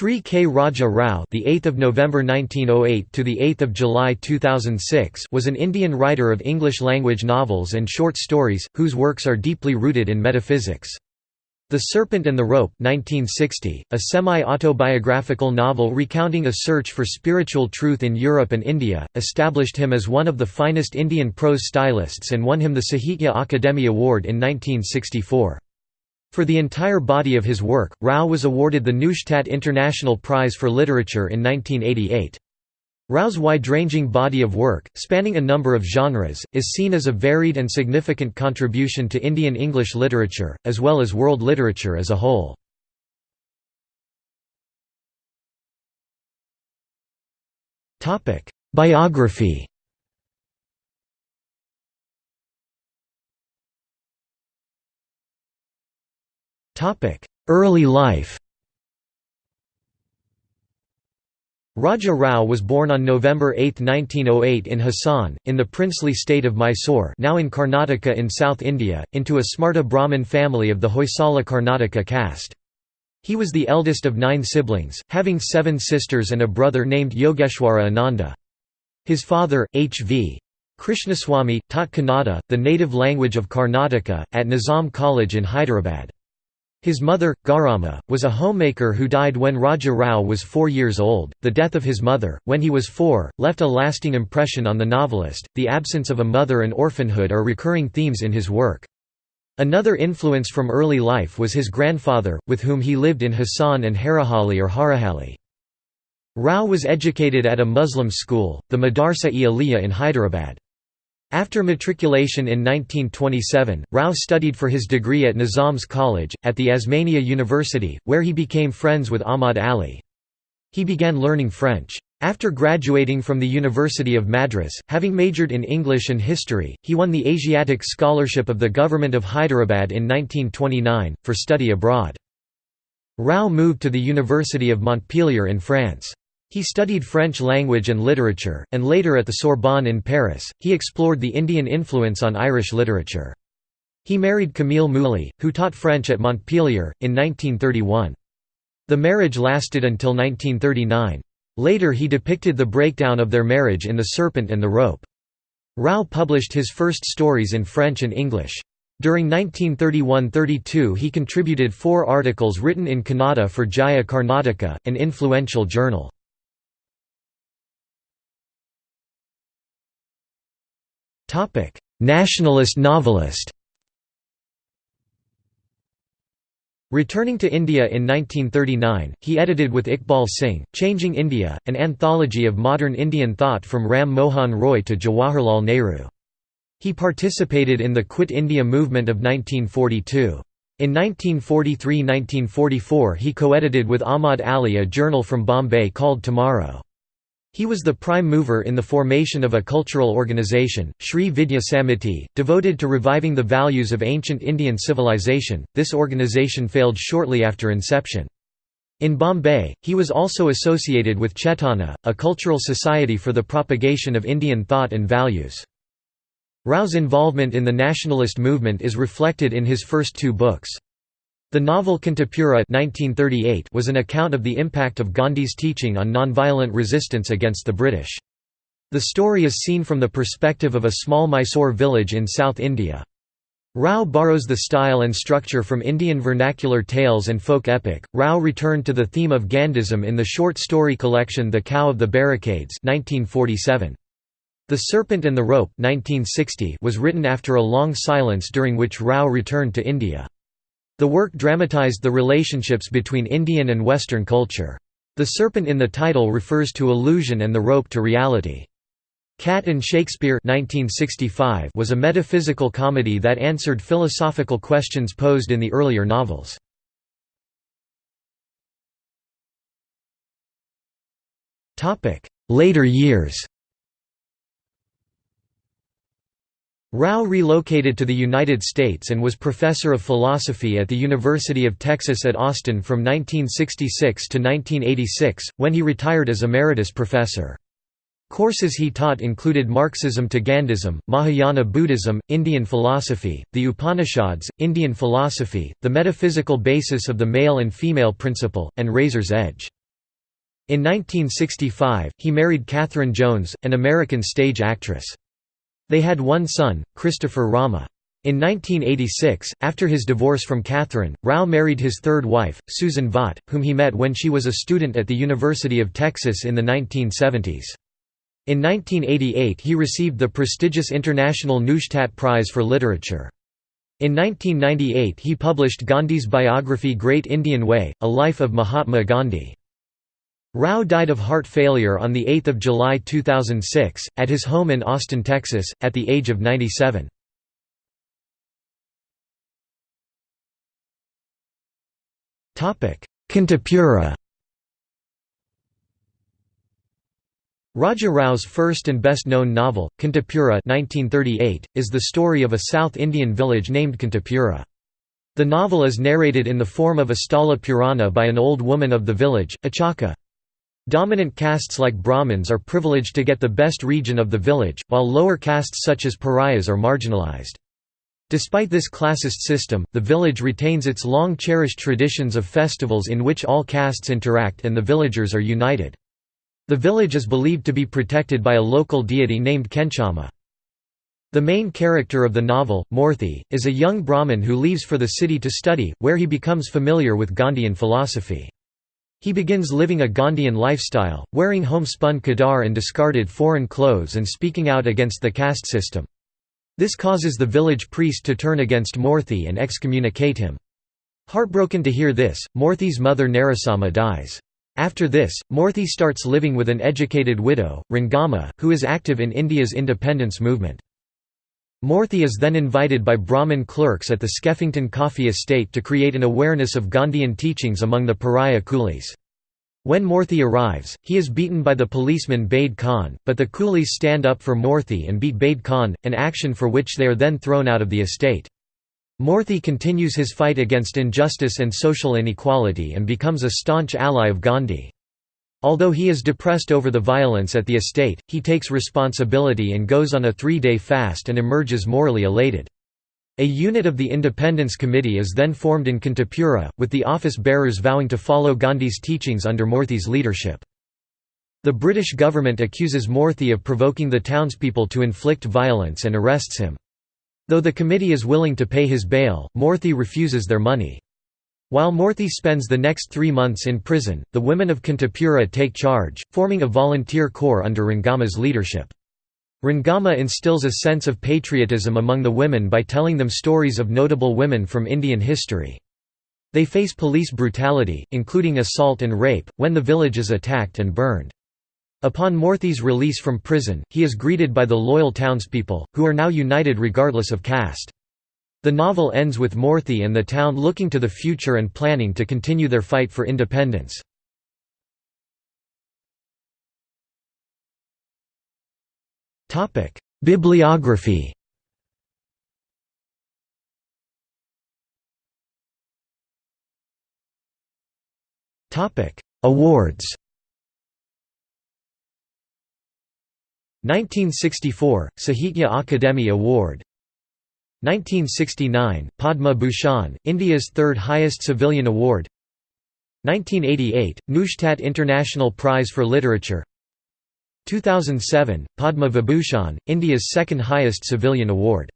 Shri K. Raja Rao, the 8th of November 1908 to the 8th of July 2006, was an Indian writer of English language novels and short stories whose works are deeply rooted in metaphysics. The Serpent and the Rope 1960, a semi-autobiographical novel recounting a search for spiritual truth in Europe and India, established him as one of the finest Indian prose stylists and won him the Sahitya Akademi Award in 1964. For the entire body of his work, Rao was awarded the Neustadt International Prize for Literature in 1988. Rao's wide-ranging body of work, spanning a number of genres, is seen as a varied and significant contribution to Indian English literature, as well as world literature as a whole. Biography Early life Raja Rao was born on November 8, 1908 in Hassan, in the princely state of Mysore now in Karnataka in South India, into a Smarta Brahmin family of the Hoysala Karnataka caste. He was the eldest of nine siblings, having seven sisters and a brother named Yogeshwara Ananda. His father, H.V. Krishnaswamy, taught Kannada, the native language of Karnataka, at Nizam College in Hyderabad. His mother, Gauramma, was a homemaker who died when Raja Rao was four years old. The death of his mother, when he was four, left a lasting impression on the novelist. The absence of a mother and orphanhood are recurring themes in his work. Another influence from early life was his grandfather, with whom he lived in Hassan and Harahalli or Harahalli. Rao was educated at a Muslim school, the Madarsa-e Aliyah in Hyderabad. After matriculation in 1927, Rao studied for his degree at Nizam's College, at the Osmania University, where he became friends with Ahmad Ali. He began learning French. After graduating from the University of Madras, having majored in English and history, he won the Asiatic Scholarship of the Government of Hyderabad in 1929, for study abroad. Rao moved to the University of Montpellier in France. He studied French language and literature, and later at the Sorbonne in Paris, he explored the Indian influence on Irish literature. He married Camille Mouly, who taught French at Montpellier, in 1931. The marriage lasted until 1939. Later he depicted the breakdown of their marriage in The Serpent and the Rope. Rao published his first stories in French and English. During 1931–32 he contributed four articles written in Kannada for Jaya Karnataka, an influential journal. Topic: Nationalist novelist. Returning to India in 1939, he edited with Iqbal Singh, Changing India, an anthology of modern Indian thought from Ram Mohan Roy to Jawaharlal Nehru. He participated in the Quit India movement of 1942. In 1943–1944 he co-edited with Ahmad Ali a journal from Bombay called Tomorrow. He was the prime mover in the formation of a cultural organization, Sri Vidya Samiti, devoted to reviving the values of ancient Indian civilization. This organization failed shortly after inception. In Bombay, he was also associated with Chetana, a cultural society for the propagation of Indian thought and values. Rao's involvement in the nationalist movement is reflected in his first two books. The novel Kanthapura was an account of the impact of Gandhi's teaching on nonviolent resistance against the British. The story is seen from the perspective of a small Mysore village in South India. Rao borrows the style and structure from Indian vernacular tales and folk epic. Rao returned to the theme of Gandhism in the short story collection The Cow of the Barricades 1947. The Serpent and the Rope 1960 was written after a long silence during which Rao returned to India. The work dramatized the relationships between Indian and Western culture. The serpent in the title refers to illusion and the rope to reality. Cat and Shakespeare 1965 was a metaphysical comedy that answered philosophical questions posed in the earlier novels. Later years Rao relocated to the United States and was professor of philosophy at the University of Texas at Austin from 1966 to 1986, when he retired as emeritus professor. Courses he taught included Marxism to Gandhism, Mahayana Buddhism, Indian philosophy, the Upanishads, Indian philosophy, the metaphysical basis of the male and female principle, and razor's edge. In 1965, he married Catherine Jones, an American stage actress. They had one son, Christopher Rama. In 1986, after his divorce from Catherine, Rao married his third wife, Susan Vaught, whom he met when she was a student at the University of Texas in the 1970s. In 1988 he received the prestigious International Neustadt Prize for Literature. In 1998 he published Gandhi's biography Great Indian Way, A Life of Mahatma Gandhi. Rao died of heart failure on 8 July 2006, at his home in Austin, Texas, at the age of 97. Kanthapura Raja Rao's first and best-known novel, Kanthapura 1938, is the story of a South Indian village named Kanthapura. The novel is narrated in the form of a Sthala Purana by an old woman of the village, Achaka. Dominant castes like Brahmins are privileged to get the best region of the village, while lower castes such as pariahs are marginalized. Despite this classist system, the village retains its long-cherished traditions of festivals in which all castes interact and the villagers are united. The village is believed to be protected by a local deity named Kenchamma. The main character of the novel, Moorthy, is a young Brahmin who leaves for the city to study, where he becomes familiar with Gandhian philosophy. He begins living a Gandhian lifestyle, wearing homespun khadar and discarded foreign clothes and speaking out against the caste system. This causes the village priest to turn against Moorthy and excommunicate him. Heartbroken to hear this, Moorthy's mother Narasamma dies. After this, Moorthy starts living with an educated widow, Rangamma, who is active in India's independence movement. Moorthy is then invited by Brahmin clerks at the Skeffington Coffee Estate to create an awareness of Gandhian teachings among the pariah coolies. When Moorthy arrives, he is beaten by the policeman Bade Khan, but the coolies stand up for Moorthy and beat Bade Khan, an action for which they are then thrown out of the estate. Moorthy continues his fight against injustice and social inequality and becomes a staunch ally of Gandhi. Although he is depressed over the violence at the estate, he takes responsibility and goes on a three-day fast and emerges morally elated. A unit of the Independence Committee is then formed in Kanthapura, with the office-bearers vowing to follow Gandhi's teachings under Moorthy's leadership. The British government accuses Moorthy of provoking the townspeople to inflict violence and arrests him. Though the committee is willing to pay his bail, Moorthy refuses their money. While Moorthy spends the next three months in prison, the women of Kanthapura take charge, forming a volunteer corps under Rangamma's leadership. Rangamma instills a sense of patriotism among the women by telling them stories of notable women from Indian history. They face police brutality, including assault and rape, when the village is attacked and burned. Upon Moorthy's release from prison, he is greeted by the loyal townspeople, who are now united regardless of caste. The novel ends with Moorthy and the town looking to the future and planning to continue their fight for independence. Bibliography. Awards. 1964 Sahitya Akademi Award 1969, Padma Bhushan, India's third highest civilian award. 1988, Neustadt International Prize for Literature. 2007, Padma Vibhushan, India's second highest civilian award